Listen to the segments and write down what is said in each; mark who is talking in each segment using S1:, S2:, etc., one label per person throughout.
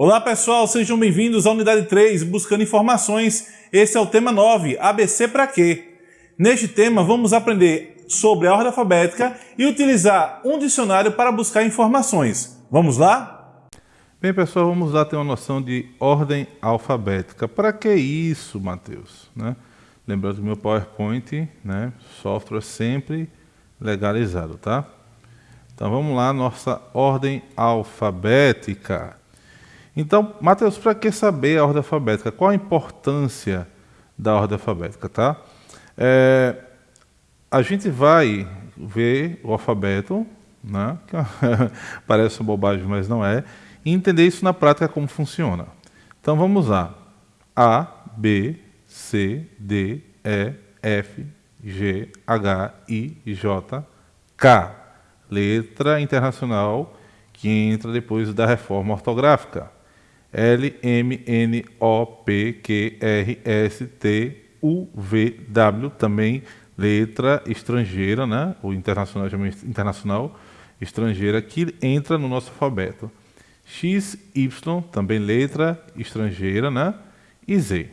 S1: Olá pessoal, sejam bem-vindos à unidade 3, buscando informações. Esse é o tema 9, ABC para quê? Neste tema vamos aprender sobre a ordem alfabética e utilizar um dicionário para buscar informações. Vamos lá?
S2: Bem pessoal, vamos lá ter uma noção de ordem alfabética. Para que isso, Matheus? Né? Lembrando que meu PowerPoint, né, software sempre legalizado, tá? Então vamos lá, nossa ordem alfabética. Então, Mateus, para que saber a ordem alfabética? Qual a importância da ordem alfabética, tá? É, a gente vai ver o alfabeto, né? parece bobagem, mas não é, e entender isso na prática como funciona. Então vamos lá. A, B, C, D, E, F, G, H, I, J, K. Letra internacional que entra depois da reforma ortográfica. L, M, N, O, P, Q, R, S, T, U, V, W, também letra estrangeira, né? ou internacional, internacional estrangeira, que entra no nosso alfabeto. X, Y, também letra estrangeira, né? e Z.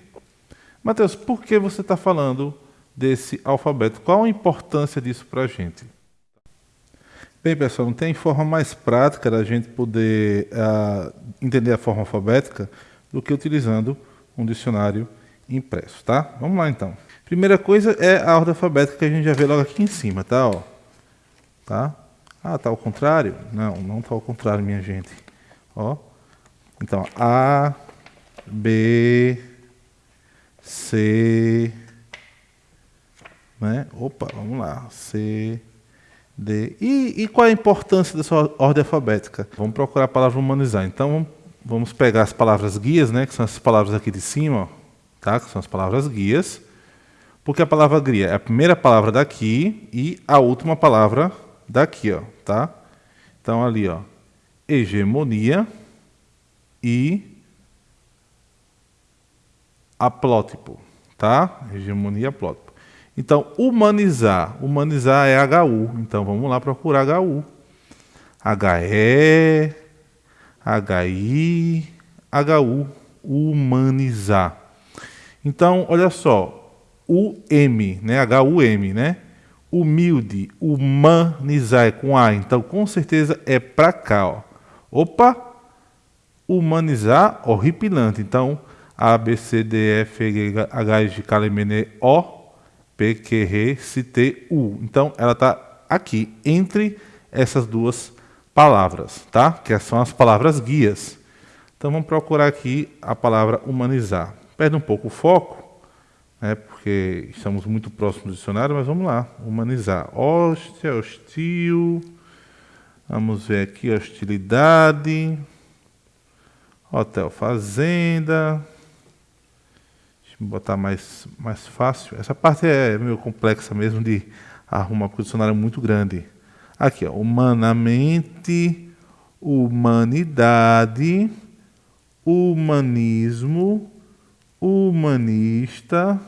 S2: Mateus, por que você está falando desse alfabeto? Qual a importância disso para a gente? Bem, pessoal, não tem forma mais prática da gente poder uh, entender a forma alfabética do que utilizando um dicionário impresso, tá? Vamos lá, então. Primeira coisa é a ordem alfabética que a gente já vê logo aqui em cima, tá? Ó. Tá? Ah, tá ao contrário? Não, não tá ao contrário, minha gente. Ó. Então, A, B, C, né? Opa, vamos lá. C, D. E, e, qual é a importância dessa ordem alfabética? Vamos procurar a palavra humanizar. Então, vamos pegar as palavras guias, né, que são essas palavras aqui de cima, tá, que são as palavras guias, porque a palavra guia é a primeira palavra daqui e a última palavra daqui. Ó, tá? Então, ali, ó, hegemonia e aplótipo. Tá? Hegemonia aplótipo. Então, humanizar. Humanizar é HU. Então, vamos lá procurar HU. HE, HI, HU. Humanizar. Então, olha só. O M, né? HUM, né? Humilde, humanizar é com A. Então, com certeza é para cá, ó. Opa! Humanizar, horripilante. Então, A, B, C, D, F, G, H, I, J, K, L, M, N, O, PQRCTU. Então, ela está aqui, entre essas duas palavras, tá? Que são as palavras guias. Então, vamos procurar aqui a palavra humanizar. Perde um pouco o foco, né, porque estamos muito próximos do dicionário, mas vamos lá. Humanizar. Hóstia, hostil. Vamos ver aqui hostilidade. Hotel, fazenda. Botar mais, mais fácil. Essa parte é meio complexa mesmo de arrumar, porque o dicionário é muito grande. Aqui, ó, humanamente, humanidade, humanismo, humanista,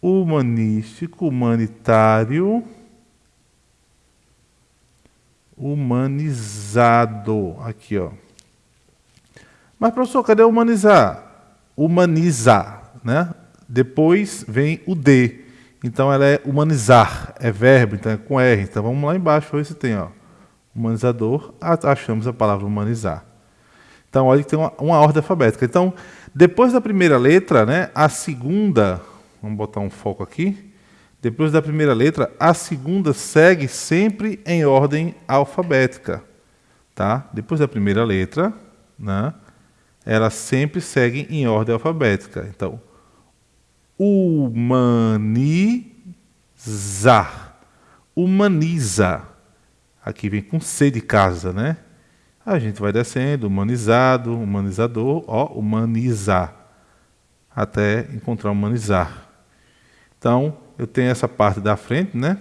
S2: humanístico, humanitário, humanizado. Aqui, ó. Mas, professor, cadê humanizar? Humanizar, né? Depois vem o D. Então ela é humanizar, é verbo, então é com R. Então vamos lá embaixo, ver se tem, ó. Humanizador, achamos a palavra humanizar. Então olha que tem uma, uma ordem alfabética. Então, depois da primeira letra, né, a segunda, vamos botar um foco aqui. Depois da primeira letra, a segunda segue sempre em ordem alfabética, tá? Depois da primeira letra, né? Elas sempre seguem em ordem alfabética. Então, humanizar. Humaniza. Aqui vem com C de casa, né? A gente vai descendo, humanizado, humanizador, ó, humanizar, até encontrar humanizar. Então, eu tenho essa parte da frente, né?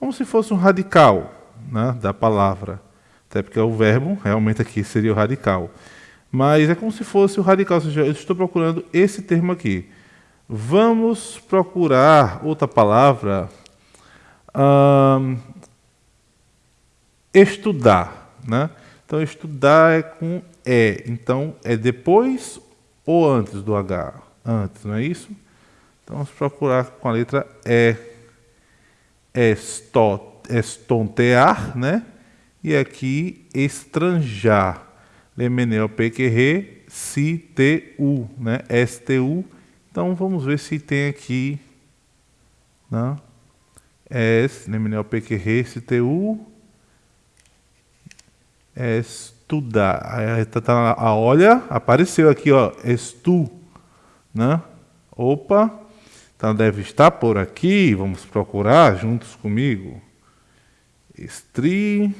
S2: Como se fosse um radical né, da palavra. Até porque o verbo realmente aqui seria o radical. Mas é como se fosse o radical, ou seja, eu estou procurando esse termo aqui. Vamos procurar outra palavra. estudar. Né? Então, estudar é com é. Então, é depois ou antes do H? Antes, não é isso? Então, vamos procurar com a letra E. Estontear, né? E aqui, estranjar. Lemenel pequerre, si, t, u, né? STU. Então, vamos ver se tem aqui, né? Es, Lemenel pequerre, si, t, u. Estudar. Tá, tá, a olha, apareceu aqui, ó, estu, né? Opa, então deve estar por aqui, vamos procurar juntos comigo. Estri,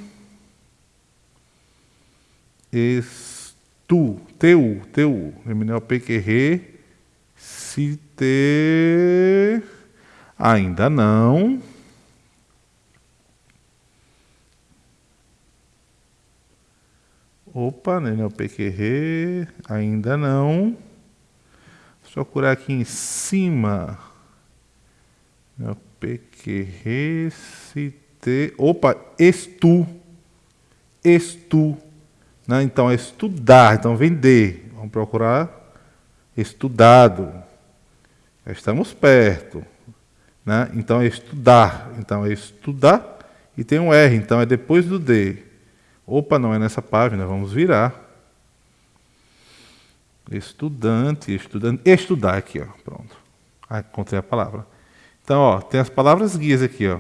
S2: estu, teu, teu, Eminel pequerre, se te, ainda não. Opa, Nenel pequerre, ainda não. Vou procurar aqui em cima. PQRCT. Opa, estu. Estu. Né? Então, é estudar. Então, vender. Vamos procurar estudado. Já estamos perto. Né? Então, é estudar. Então, é estudar. E tem um R. Então, é depois do D. Opa, não é nessa página. Vamos virar. Estudante, estudante, estudar aqui, ó. Pronto. Ah, encontrei a palavra. Então, ó, tem as palavras guias aqui, ó.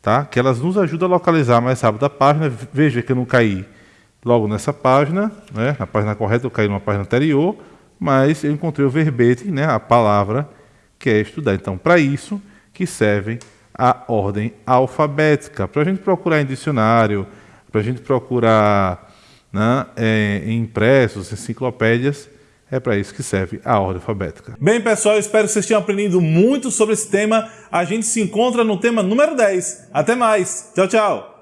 S2: Tá? Que elas nos ajudam a localizar mais rápido a página. Veja que eu não caí logo nessa página, né? Na página correta eu caí numa página anterior, mas eu encontrei o verbete, né? A palavra que é estudar. Então, para isso que serve a ordem alfabética. Para a gente procurar em dicionário, para a gente procurar né, é, em impressos, enciclopédias, é para isso que serve a ordem alfabética.
S1: Bem, pessoal, espero que vocês tenham aprendido muito sobre esse tema. A gente se encontra no tema número 10. Até mais. Tchau, tchau.